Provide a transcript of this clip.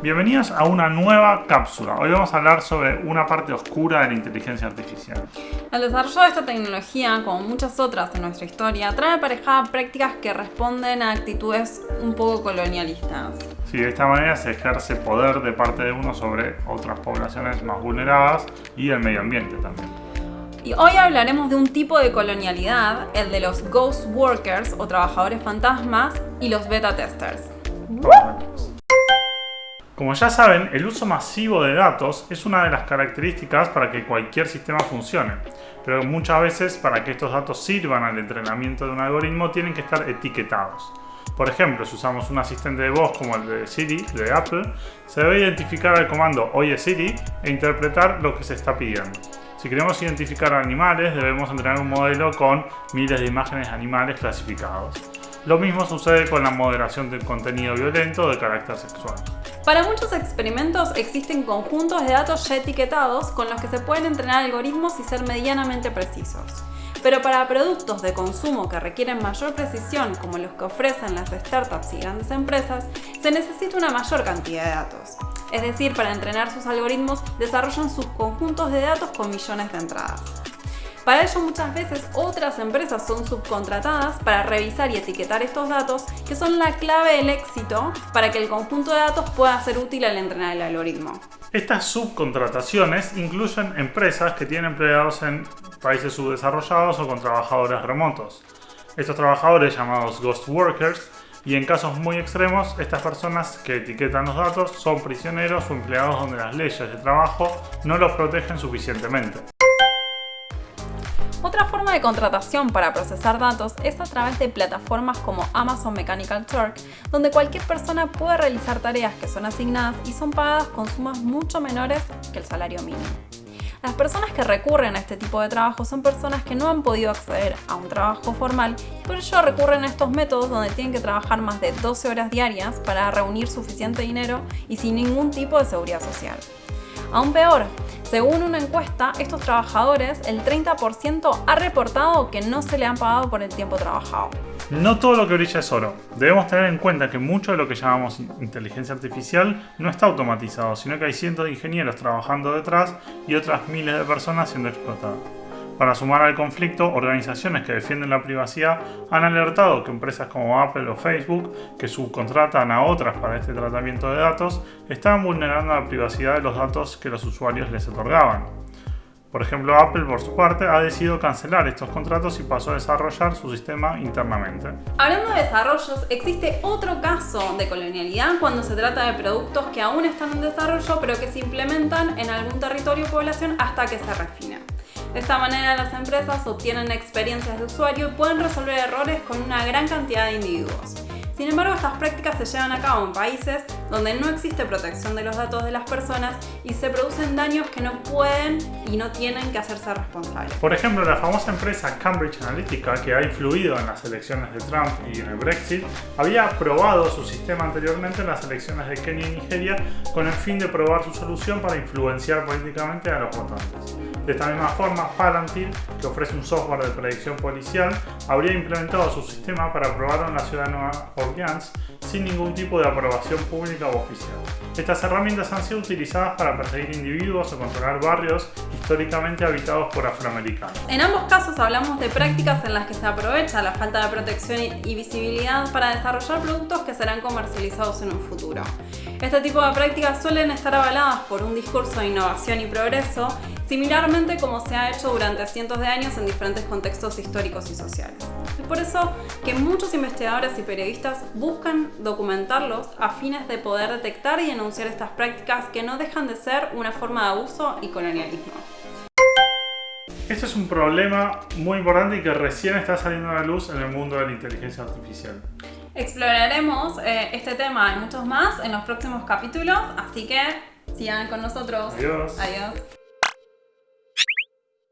Bienvenidos a una nueva cápsula. Hoy vamos a hablar sobre una parte oscura de la inteligencia artificial. El desarrollo de esta tecnología, como muchas otras en nuestra historia, trae aparejadas prácticas que responden a actitudes un poco colonialistas. Sí, de esta manera se ejerce poder de parte de uno sobre otras poblaciones más vulneradas y el medio ambiente también. Y hoy hablaremos de un tipo de colonialidad, el de los ghost workers o trabajadores fantasmas y los beta testers. Como ya saben, el uso masivo de datos es una de las características para que cualquier sistema funcione, pero muchas veces para que estos datos sirvan al entrenamiento de un algoritmo tienen que estar etiquetados. Por ejemplo, si usamos un asistente de voz como el de Siri de Apple, se debe identificar el comando Oye Siri e interpretar lo que se está pidiendo. Si queremos identificar animales, debemos entrenar un modelo con miles de imágenes animales clasificados. Lo mismo sucede con la moderación del contenido violento de carácter sexual. Para muchos experimentos existen conjuntos de datos ya etiquetados con los que se pueden entrenar algoritmos y ser medianamente precisos. Pero para productos de consumo que requieren mayor precisión, como los que ofrecen las startups y grandes empresas, se necesita una mayor cantidad de datos. Es decir, para entrenar sus algoritmos desarrollan sus conjuntos de datos con millones de entradas. Para ello muchas veces otras empresas son subcontratadas para revisar y etiquetar estos datos que son la clave del éxito para que el conjunto de datos pueda ser útil al entrenar el algoritmo. Estas subcontrataciones incluyen empresas que tienen empleados en países subdesarrollados o con trabajadores remotos. Estos trabajadores llamados ghost workers y en casos muy extremos, estas personas que etiquetan los datos son prisioneros o empleados donde las leyes de trabajo no los protegen suficientemente. Otra forma de contratación para procesar datos es a través de plataformas como Amazon Mechanical Turk, donde cualquier persona puede realizar tareas que son asignadas y son pagadas con sumas mucho menores que el salario mínimo. Las personas que recurren a este tipo de trabajo son personas que no han podido acceder a un trabajo formal y por ello recurren a estos métodos donde tienen que trabajar más de 12 horas diarias para reunir suficiente dinero y sin ningún tipo de seguridad social. Aún peor, según una encuesta, estos trabajadores, el 30% ha reportado que no se le han pagado por el tiempo trabajado. No todo lo que brilla es oro. Debemos tener en cuenta que mucho de lo que llamamos inteligencia artificial no está automatizado, sino que hay cientos de ingenieros trabajando detrás y otras miles de personas siendo explotadas. Para sumar al conflicto, organizaciones que defienden la privacidad han alertado que empresas como Apple o Facebook, que subcontratan a otras para este tratamiento de datos, estaban vulnerando la privacidad de los datos que los usuarios les otorgaban. Por ejemplo, Apple por su parte ha decidido cancelar estos contratos y pasó a desarrollar su sistema internamente. Hablando de desarrollos, existe otro caso de colonialidad cuando se trata de productos que aún están en desarrollo pero que se implementan en algún territorio o población hasta que se refina. De esta manera las empresas obtienen experiencias de usuario y pueden resolver errores con una gran cantidad de individuos. Sin embargo, estas prácticas se llevan a cabo en países donde no existe protección de los datos de las personas y se producen daños que no pueden y no tienen que hacerse responsables. Por ejemplo, la famosa empresa Cambridge Analytica, que ha influido en las elecciones de Trump y en el Brexit, había probado su sistema anteriormente en las elecciones de Kenia y Nigeria con el fin de probar su solución para influenciar políticamente a los votantes. De esta misma forma, Palantir, que ofrece un software de predicción policial, habría implementado su sistema para probarlo en la ciudad de Nueva Orleans sin ningún tipo de aprobación pública o oficial. Estas herramientas han sido utilizadas para perseguir individuos o controlar barrios históricamente habitados por afroamericanos. En ambos casos hablamos de prácticas en las que se aprovecha la falta de protección y visibilidad para desarrollar productos que serán comercializados en un futuro. Este tipo de prácticas suelen estar avaladas por un discurso de innovación y progreso similarmente como se ha hecho durante cientos de años en diferentes contextos históricos y sociales. Es por eso que muchos investigadores y periodistas buscan documentarlos a fines de poder detectar y denunciar estas prácticas que no dejan de ser una forma de abuso y colonialismo. Este es un problema muy importante y que recién está saliendo a la luz en el mundo de la inteligencia artificial. Exploraremos eh, este tema y muchos más en los próximos capítulos, así que sigan con nosotros. Adiós. Adiós.